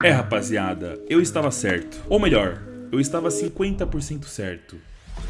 É, rapaziada, eu estava certo. Ou melhor, eu estava 50% certo.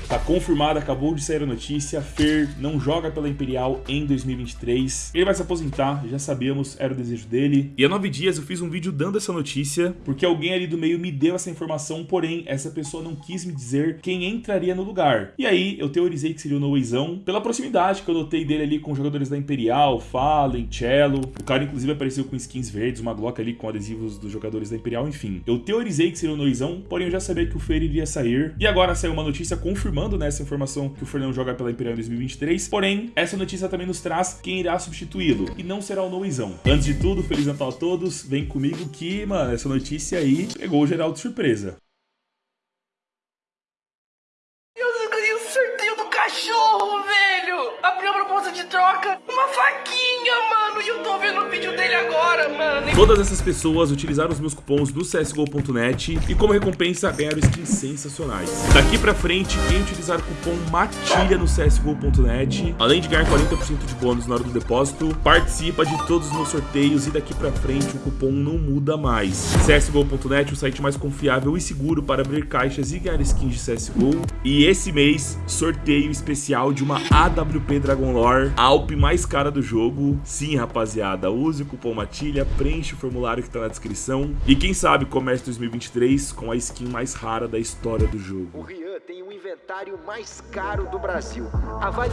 Tá confirmado, acabou de sair a notícia, Fer não joga pela Imperial em 2023. Ele vai se aposentar, já sabíamos, era o desejo dele. E há nove dias eu fiz um vídeo dando essa notícia, porque alguém ali do meio me deu essa informação, porém essa pessoa não quis me dizer quem entraria no lugar. E aí eu teorizei que seria o Noizão, pela proximidade que eu notei dele ali com jogadores da Imperial, Fallen, Cello. O cara inclusive apareceu com skins verdes, uma Glock ali com adesivos dos jogadores da Imperial, enfim. Eu teorizei que seria o Noizão, porém eu já sabia que o Fer iria sair. E agora saiu uma notícia confirmando confirmando nessa informação que o Fernando joga pela Imperial em 2023, porém, essa notícia também nos traz quem irá substituí-lo, e não será o Noizão. Antes de tudo, Feliz Natal a todos, vem comigo que, mano, essa notícia aí pegou o geral de surpresa. Cachorro, velho! Abriu a proposta de troca, uma faquinha, mano, tô vendo o vídeo dele agora, mano. Todas essas pessoas utilizaram os meus cupons do CSGO.net e como recompensa ganharam skins sensacionais. Daqui pra frente, quem utilizar o cupom MATILHA no CSGO.net, além de ganhar 40% de bônus na hora do depósito, participa de todos os meus sorteios e daqui pra frente o cupom não muda mais. CSGO.net, o site mais confiável e seguro para abrir caixas e ganhar skins de CSGO. E esse mês, sorteio especial de uma AWP Dragon Lore, a Alp mais cara do jogo. Sim, rapaziada, use o cupom MATILHA, preenche o formulário que tá na descrição. E quem sabe comece 2023 com a skin mais rara da história do O jogo. Rian tem o inventário mais caro do Brasil. Avalie.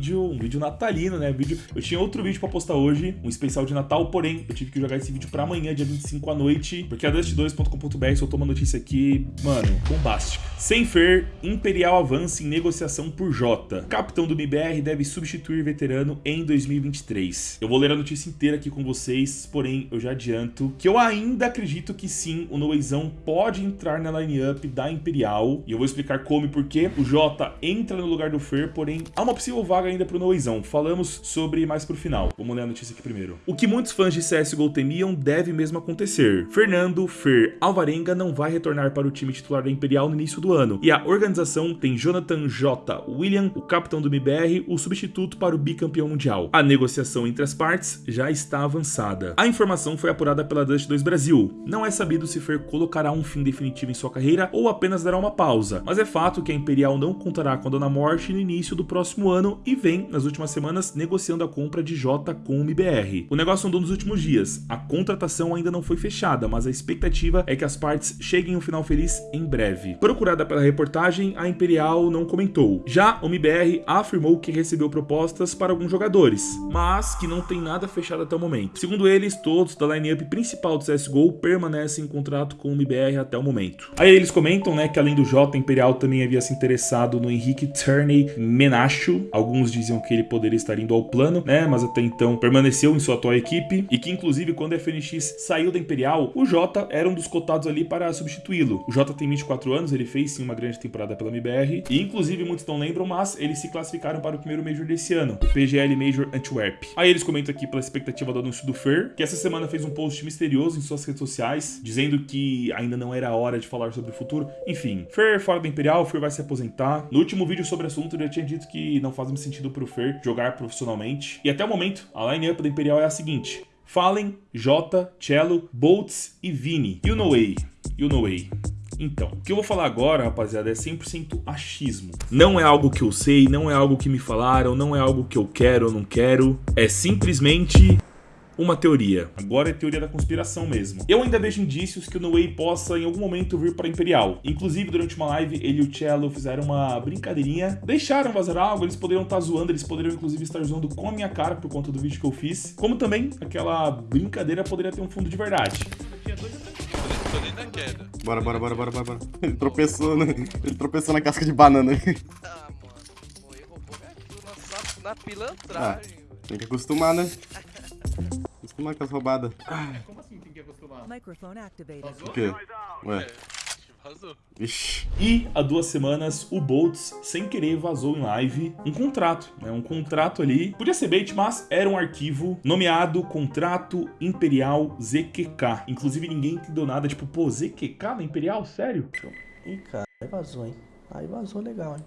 Vídeo, um vídeo natalino, né? Vídeo... Eu tinha outro vídeo pra postar hoje, um especial de Natal, porém, eu tive que jogar esse vídeo pra amanhã, dia 25 à noite, porque a Dust2.com.br soltou uma notícia aqui, mano, bombástica. Sem Fer, Imperial avança em negociação por J. Capitão do MBR deve substituir veterano em 2023. Eu vou ler a notícia inteira aqui com vocês, porém, eu já adianto que eu ainda acredito que sim, o Noezão pode entrar na line-up da Imperial, e eu vou explicar como e porquê. O J entra no lugar do Fer, porém, há uma possível vaga ainda pro Noezão. Falamos sobre mais pro final. Vamos ler a notícia aqui primeiro. O que muitos fãs de CSGO temiam deve mesmo acontecer. Fernando Fer Alvarenga não vai retornar para o time titular da Imperial no início do ano, e a organização tem Jonathan J. William, o capitão do MBR, o substituto para o bicampeão mundial. A negociação entre as partes já está avançada. A informação foi apurada pela Dust 2 Brasil. Não é sabido se Fer colocará um fim definitivo em sua carreira ou apenas dará uma pausa, mas é fato que a Imperial não contará com a Dona Morte no início do próximo ano e vem, nas últimas semanas, negociando a compra de J com o MBR. O negócio andou nos últimos dias. A contratação ainda não foi fechada, mas a expectativa é que as partes cheguem ao final feliz em breve. Procurada pela reportagem, a Imperial não comentou. Já o MBR afirmou que recebeu propostas para alguns jogadores, mas que não tem nada fechado até o momento. Segundo eles, todos da lineup principal do CSGO permanecem em contrato com o MBR até o momento. Aí eles comentam, né, que além do J, a Imperial também havia se interessado no Henrique Turney Menacho. Alguns diziam que ele poderia estar indo ao plano, né, mas até então permaneceu em sua atual equipe e que inclusive quando a FNX saiu da Imperial, o J era um dos cotados ali para substituí-lo. O J tem 24 anos, ele fez sim uma grande temporada pela MBR e inclusive muitos não lembram, mas eles se classificaram para o primeiro Major desse ano, o PGL Major Antwerp. Aí eles comentam aqui pela expectativa do anúncio do Fer, que essa semana fez um post misterioso em suas redes sociais, dizendo que ainda não era hora de falar sobre o futuro. Enfim, Fer fora da Imperial, Fer vai se aposentar. No último vídeo sobre o assunto, eu já tinha dito que não faz mais sentido pro Fer jogar profissionalmente. E até o momento, a line-up da Imperial é a seguinte. Fallen, Jota, Cello, Boltz e Vini. You know way. You know way. Então, o que eu vou falar agora, rapaziada, é 100% achismo. Não é algo que eu sei, não é algo que me falaram, não é algo que eu quero ou não quero. É simplesmente uma teoria. Agora é teoria da conspiração mesmo. Eu ainda vejo indícios que o No Way possa em algum momento vir para Imperial. Inclusive, durante uma live, ele e o Cello fizeram uma brincadeirinha, deixaram vazar algo, eles poderiam estar zoando, eles poderiam inclusive estar zoando com a minha cara por conta do vídeo que eu fiz. Como também aquela brincadeira poderia ter um fundo de verdade. Na. Bora, bora, bora, bora, bora, bora. Ele tropeçou, né? Ele tropeçou na casca de banana. Ah, mano. Roubou minha na, na pilantragem. Tem que acostumar, né? Acostumar com as roubadas. Como assim tem que acostumar? Microphone activated. O quê? Ué. Vazou. Ixi. E há duas semanas, o Boltz, sem querer, vazou em live um contrato, né? Um contrato ali. Podia ser bait, mas era um arquivo nomeado Contrato Imperial ZQK. Inclusive, ninguém entendeu nada. Tipo, pô, ZQK na Imperial? Sério? Ih, cara, aí vazou, hein? Aí vazou legal, hein?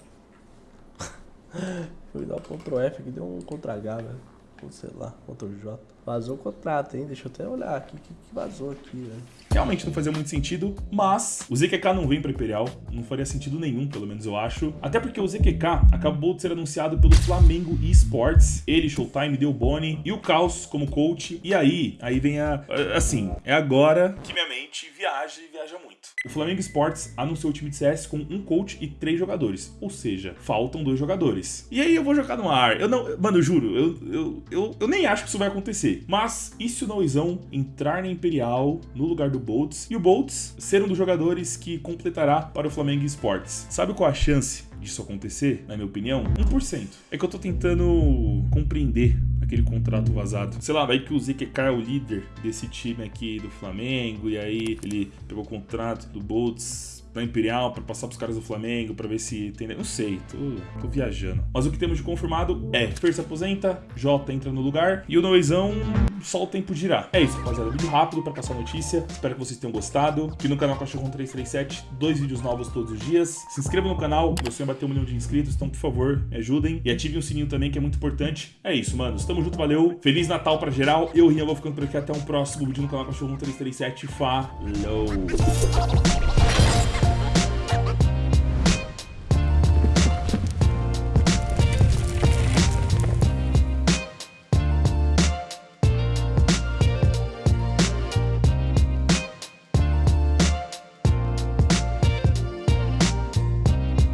Fui dar o Ctrl F aqui, deu um Ctrl H, velho. Ou sei lá, Ctrl J. Vazou o contrato, hein? Deixa eu até olhar aqui o que, que vazou aqui, velho. Realmente não fazia muito sentido, mas o ZQK não vem para Imperial, não faria sentido nenhum, pelo menos eu acho. Até porque o ZQK acabou de ser anunciado pelo Flamengo Esports, ele, Showtime, deu Boni e o Caos como coach. E aí, aí vem a. Assim, é agora que minha mente viaja e viaja muito. O Flamengo Esports anunciou o time de CS com um coach e três jogadores, ou seja, faltam dois jogadores. E aí eu vou jogar no ar. Eu não. Mano, eu juro, eu, eu, eu, eu nem acho que isso vai acontecer. Mas e se o Noizão entrar na Imperial no lugar do Boltz e o Boltz ser um dos jogadores que completará para o Flamengo Esports? Sabe qual a chance disso acontecer, na minha opinião? 1%. É que eu tô tentando compreender aquele contrato vazado. Sei lá, vai que o ZQK é o líder desse time aqui do Flamengo e aí ele pegou o contrato do Boltz da Imperial para passar pros caras do Flamengo para ver se tem. Não sei, tô, tô, viajando. Mas o que temos de confirmado é: Fer se aposenta, Jota entra no lugar e o Noizão só o tempo girar. É isso, rapaziada. Vídeo rápido para passar a notícia. Espero que vocês tenham gostado. Aqui no canal Cachorro 337, dois vídeos novos todos os dias. Se inscreva no canal, meu sonho é bater um milhão de inscritos, então por favor, me ajudem. E ative o sininho também, que é muito importante. É isso, mano. Tamo junto, valeu. Feliz Natal pra geral. Eu, Rinha, vou ficando por aqui. Até um próximo vídeo no canal Cachorro 337. Falou!